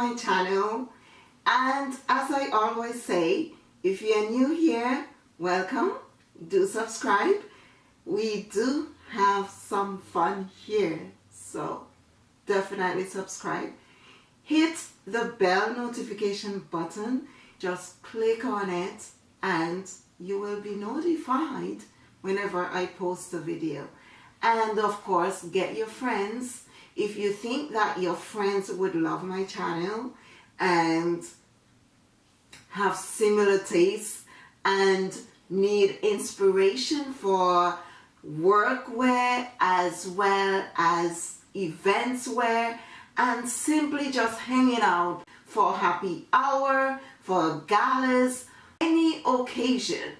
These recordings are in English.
my channel. And as I always say if you're new here welcome. Do subscribe. We do have some fun here. So definitely subscribe. Hit the bell notification button. Just click on it and you will be notified whenever I post a video. And of course get your friends if you think that your friends would love my channel and have similar tastes and need inspiration for workwear as well as events wear and simply just hanging out for happy hour, for galas, any occasion,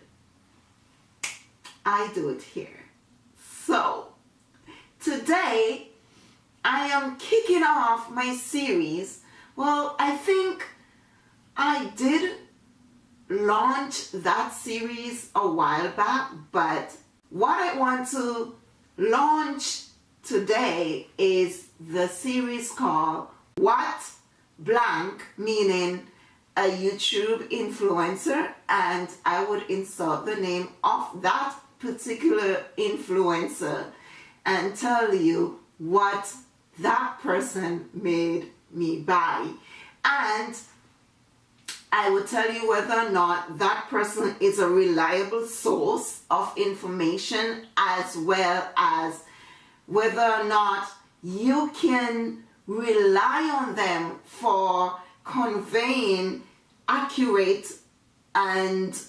I do it here. So, today I am kicking off my series. Well, I think I did launch that series a while back, but what I want to launch today is the series called What Blank, meaning a YouTube influencer, and I would insert the name of that particular influencer and tell you what that person made me buy. And I will tell you whether or not that person is a reliable source of information as well as whether or not you can rely on them for conveying accurate and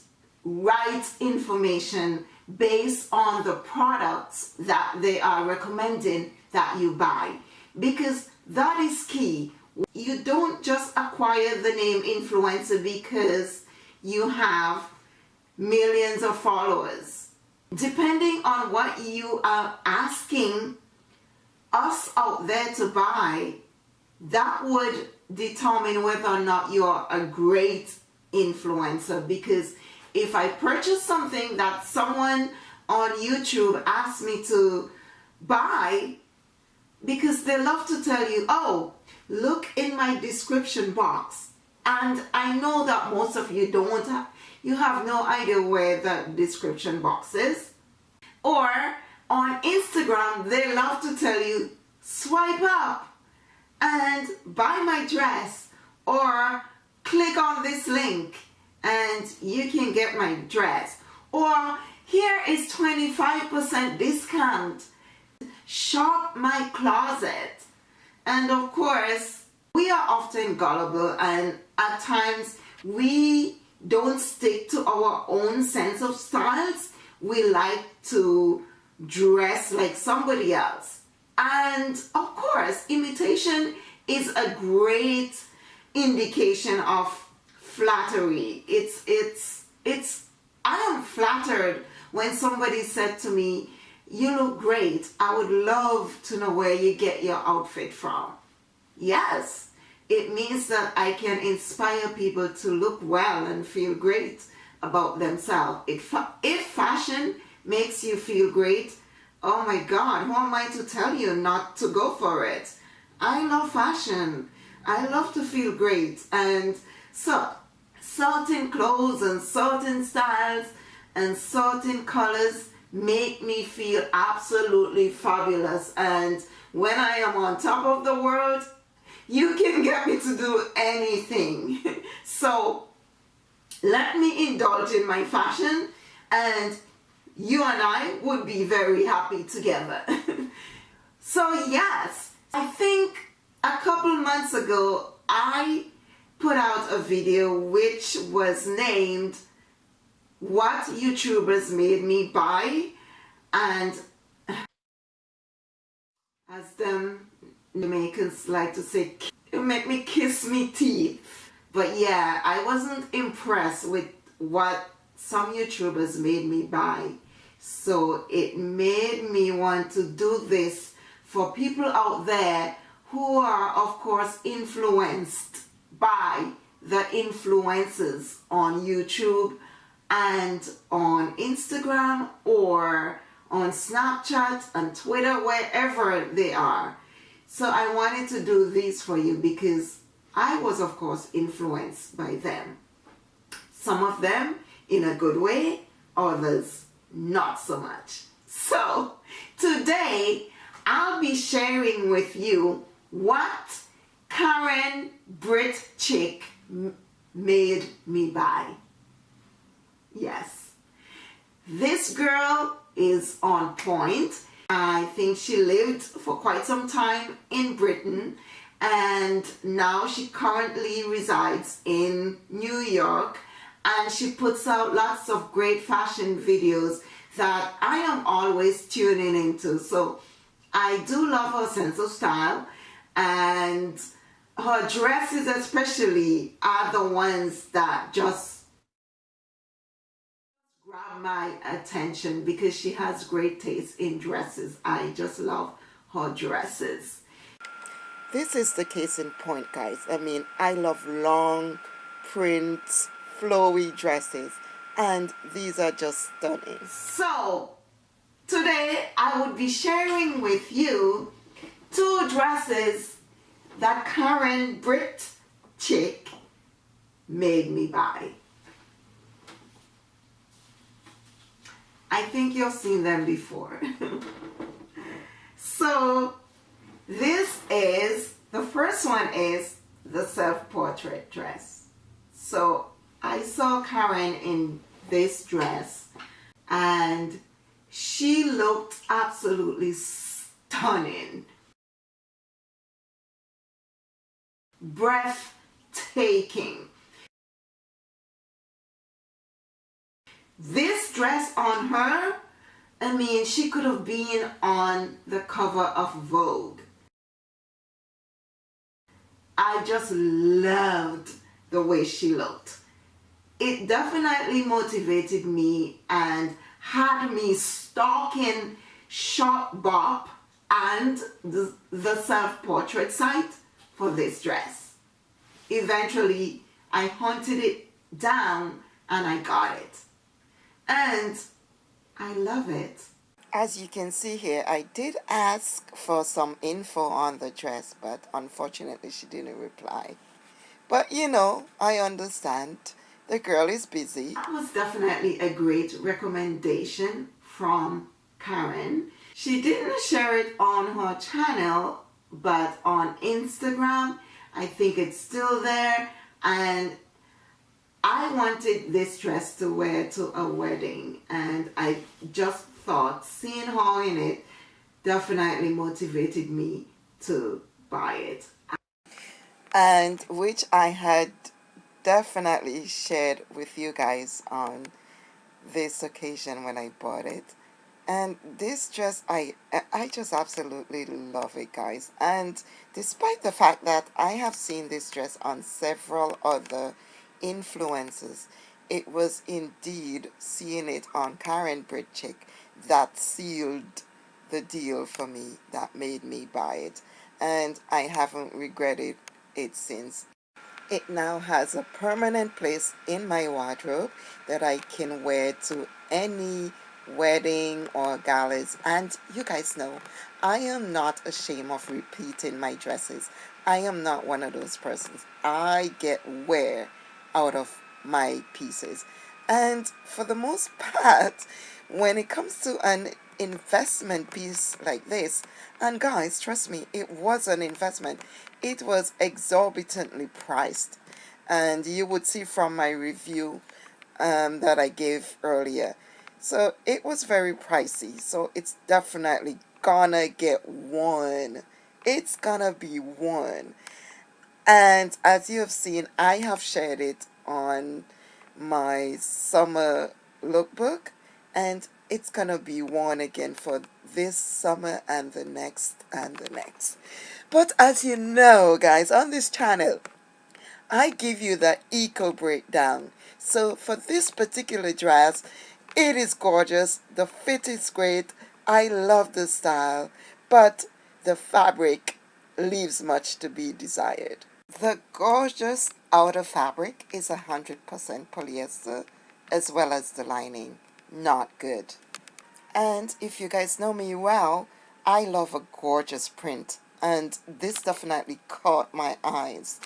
right information based on the products that they are recommending that you buy because that is key you don't just acquire the name influencer because you have millions of followers. Depending on what you are asking us out there to buy, that would determine whether or not you're a great influencer because if I purchase something that someone on YouTube asked me to buy because they love to tell you, oh, look in my description box. And I know that most of you don't, have, you have no idea where the description box is. Or on Instagram, they love to tell you, swipe up and buy my dress or click on this link and you can get my dress. Or here is 25% discount. Shop my closet and of course, we are often gullible and at times we don't stick to our own sense of styles. We like to dress like somebody else. And of course, imitation is a great indication of flattery. It's, it's, it's, I am flattered when somebody said to me, you look great. I would love to know where you get your outfit from. Yes, it means that I can inspire people to look well and feel great about themselves. If, if fashion makes you feel great, oh my God, who am I to tell you not to go for it? I love fashion. I love to feel great. And so, certain clothes and certain styles and certain colors make me feel absolutely fabulous. And when I am on top of the world you can get me to do anything. So let me indulge in my fashion and you and I would be very happy together. So yes I think a couple months ago I put out a video which was named what YouTubers made me buy and as them Jamaicans like to say, it make me kiss me teeth. But yeah, I wasn't impressed with what some YouTubers made me buy. So it made me want to do this for people out there who are of course influenced by the influencers on YouTube and on Instagram or on Snapchat and Twitter, wherever they are. So I wanted to do this for you because I was, of course, influenced by them. Some of them in a good way, others not so much. So, today I'll be sharing with you what Karen Brit Chick made me buy. Yes, this girl is on point. I think she lived for quite some time in Britain and now she currently resides in New York and she puts out lots of great fashion videos that I am always tuning into. So I do love her sense of style and her dresses especially are the ones that just grab my attention because she has great taste in dresses. I just love her dresses. This is the case in point guys. I mean I love long prints, flowy dresses and these are just stunning. So today I would be sharing with you two dresses that Karen Brit chick made me buy. I think you've seen them before. so this is, the first one is the self-portrait dress. So I saw Karen in this dress and she looked absolutely stunning. Breathtaking. This dress on her, I mean, she could have been on the cover of Vogue. I just loved the way she looked it definitely motivated me and had me stalking Shopbop and the, the self-portrait site for this dress. Eventually, I hunted it down and I got it. And I love it. As you can see here, I did ask for some info on the dress, but unfortunately she didn't reply. But you know, I understand the girl is busy. That was definitely a great recommendation from Karen. She didn't share it on her channel, but on Instagram, I think it's still there. And I wanted this dress to wear to a wedding. And I just thought seeing her in it definitely motivated me to buy it. And which I had definitely shared with you guys on this occasion when I bought it and this dress I I just absolutely love it guys and despite the fact that I have seen this dress on several other influencers it was indeed seeing it on Karen Britchick that sealed the deal for me that made me buy it. And I haven't regretted it since. It now has a permanent place in my wardrobe that I can wear to any wedding or galas. And you guys know I am not ashamed of repeating my dresses. I am not one of those persons. I get wear out of my pieces. And for the most part when it comes to an investment piece like this and guys trust me it was an investment. It was exorbitantly priced. And you would see from my review um, that I gave earlier. So it was very pricey. So it's definitely gonna get one. It's gonna be one and as you have seen I have shared it on my summer lookbook and it's gonna be worn again for this summer and the next and the next. But as you know guys on this channel I give you the eco breakdown. So for this particular dress it is gorgeous the fit is great I love the style but the fabric leaves much to be desired the gorgeous outer fabric is 100% polyester as well as the lining not good. And if you guys know me well, I love a gorgeous print and this definitely caught my eyes.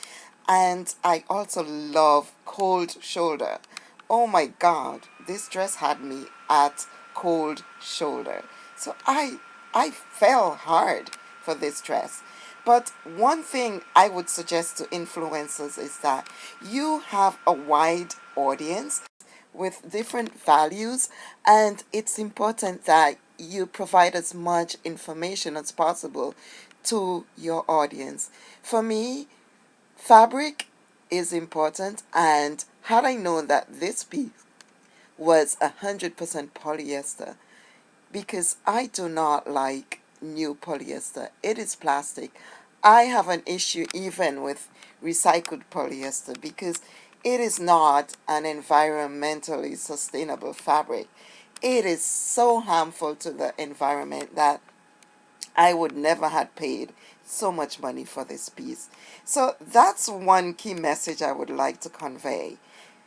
and I also love cold shoulder. Oh my god, this dress had me at cold shoulder. So I I fell hard for this dress. But one thing I would suggest to influencers is that you have a wide audience with different values and it's important that you provide as much information as possible to your audience. For me, fabric is important and had I known that this piece was 100% polyester because I do not like new polyester. It is plastic. I have an issue even with recycled polyester because it is not an environmentally sustainable fabric. It is so harmful to the environment that I would never have paid so much money for this piece. So that's one key message I would like to convey.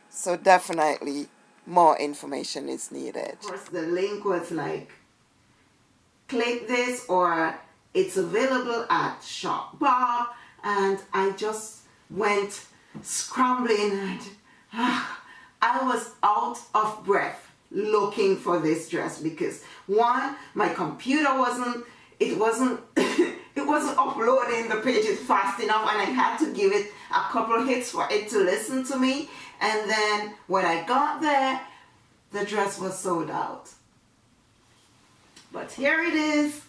So definitely more information is needed. Of course, the link was like, click this or it's available at Shopbop and I just went scrambling and ah, I was out of breath looking for this dress because one, my computer wasn't, it wasn't, it wasn't uploading the pages fast enough and I had to give it a couple hits for it to listen to me and then when I got there, the dress was sold out. But here it is.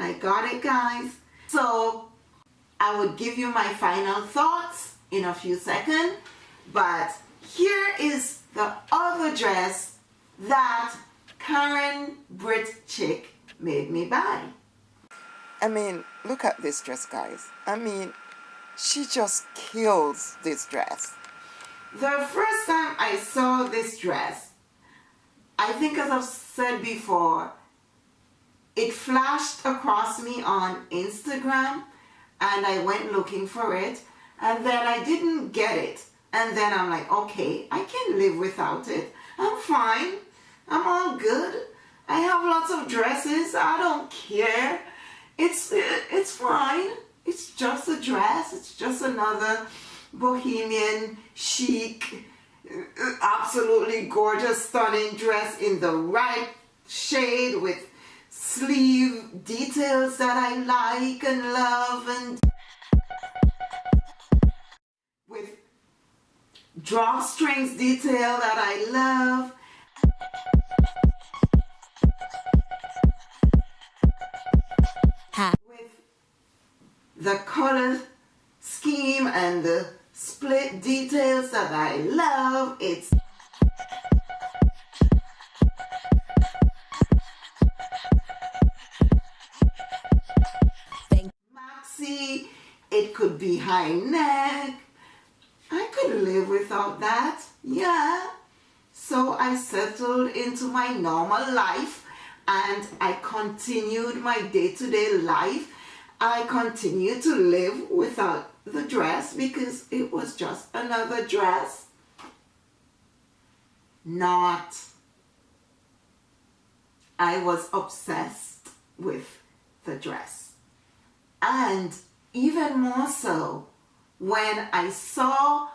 I got it, guys. So I would give you my final thoughts in a few seconds. But here is the other dress that Karen Brit Chick made me buy. I mean, look at this dress, guys. I mean, she just kills this dress. The first time I saw this dress, I think as I've said before, it flashed across me on Instagram and I went looking for it and then I didn't get it. And then I'm like, okay, I can live without it. I'm fine. I'm all good. I have lots of dresses. I don't care. It's, it's fine. It's just a dress. It's just another bohemian, chic, absolutely gorgeous, stunning dress in the right shade with sleeve details that I like and love and with drawstrings detail that I love. With the color scheme and the split details that I love. It's high neck. I could live without that, yeah. So I settled into my normal life and I continued my day-to-day -day life. I continued to live without the dress because it was just another dress. Not. I was obsessed with the dress. And even more so when I saw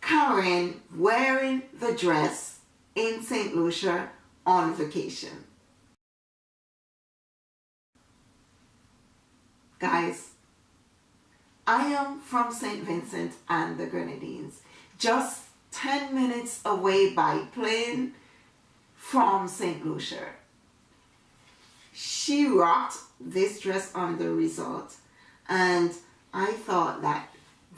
Karen wearing the dress in St. Lucia on vacation. Guys, I am from St. Vincent and the Grenadines, just 10 minutes away by plane from St. Lucia. She rocked this dress on the resort and I thought that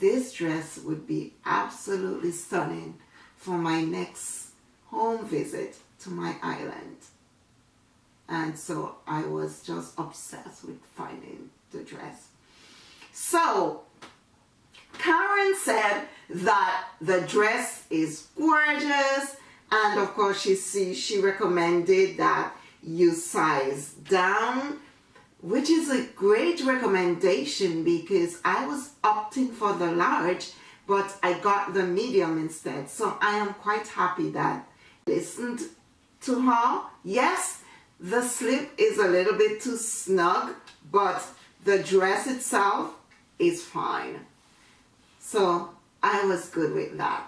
this dress would be absolutely stunning for my next home visit to my island. And so I was just obsessed with finding the dress. So, Karen said that the dress is gorgeous and of course she, see, she recommended that you size down which is a great recommendation because I was opting for the large but I got the medium instead so I am quite happy that I listened to her yes the slip is a little bit too snug but the dress itself is fine. So I was good with that.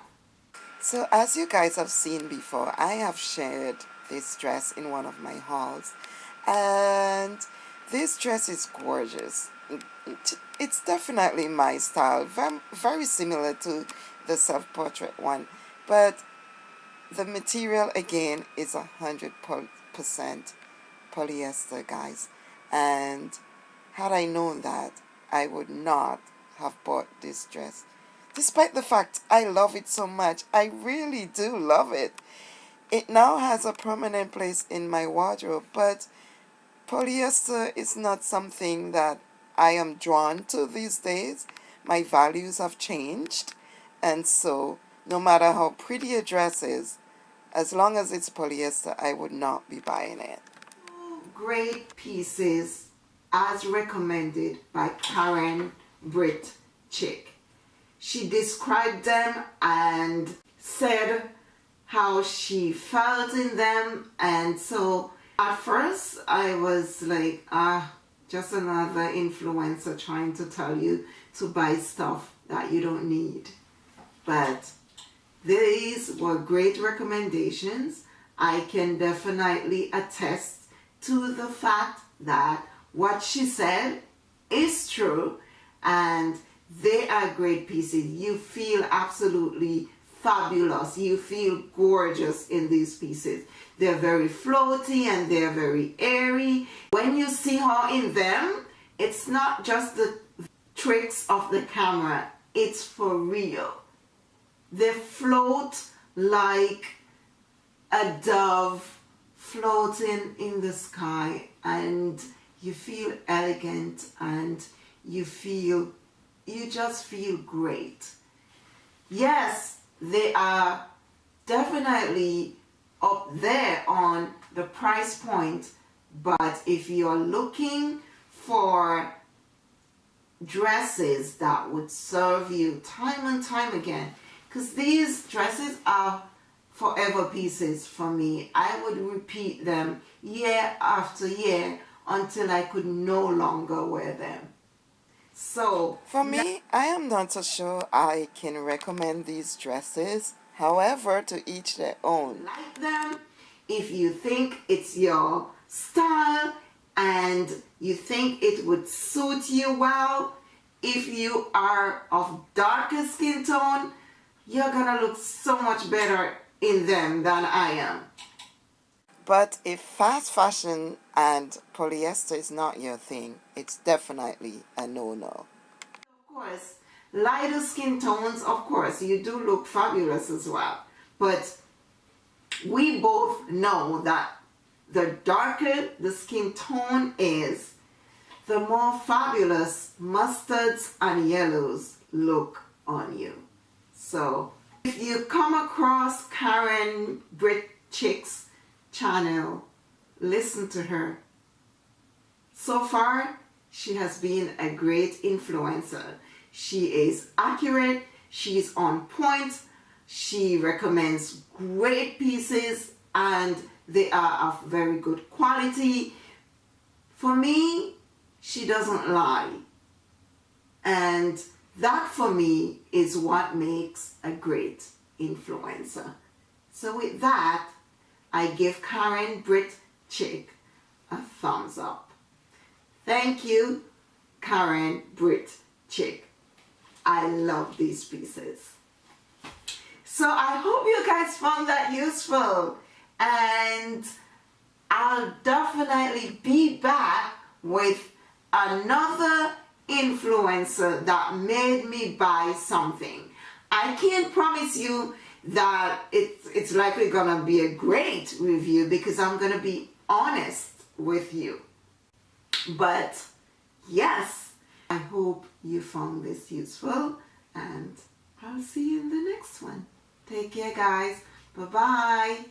So as you guys have seen before, I have shared this dress in one of my hauls and this dress is gorgeous. It's definitely my style, very similar to the self-portrait one, but the material again is a hundred percent polyester guys. And had I known that I would not have bought this dress. Despite the fact I love it so much I really do love it. It now has a permanent place in my wardrobe but polyester is not something that I am drawn to these days. My values have changed. And so no matter how pretty a dress is as long as it's polyester I would not be buying it. Great pieces as recommended by Karen Brit Chick. She described them and said how she felt in them. And so at first I was like ah just another influencer trying to tell you to buy stuff that you don't need but these were great recommendations I can definitely attest to the fact that what she said is true and they are great pieces. You feel absolutely fabulous. You feel gorgeous in these pieces. They're very floaty and they're very airy. When you see her in them, it's not just the tricks of the camera. It's for real. They float like a dove floating in the sky and you feel elegant and you feel you just feel great yes they are definitely up there on the price point but if you're looking for dresses that would serve you time and time again because these dresses are forever pieces for me. I would repeat them year after year until I could no longer wear them. So for me, I am not so sure I can recommend these dresses. However, to each their own. Like them if you think it's your style and you think it would suit you well. If you are of darker skin tone, you're gonna look so much better in them than I am. But if fast fashion and polyester is not your thing, it's definitely a no-no. Of course, lighter skin tones, of course, you do look fabulous as well. But we both know that the darker the skin tone is, the more fabulous mustards and yellows look on you. So if you come across Karen Brit Chick's channel, listen to her. So far, she has been a great influencer. She is accurate, she's on point, she recommends great pieces and they are of very good quality. For me, she doesn't lie. And that for me is what makes a great influencer. So with that, I give Karen Brit Chick a thumbs up. Thank you, Karen Brit Chick. I love these pieces. So I hope you guys found that useful and I'll definitely be back with another influencer that made me buy something. I can't promise you that it's, it's likely gonna be a great review because I'm gonna be honest with you. But yes, I hope you found this useful and I'll see you in the next one. Take care guys. Bye-bye.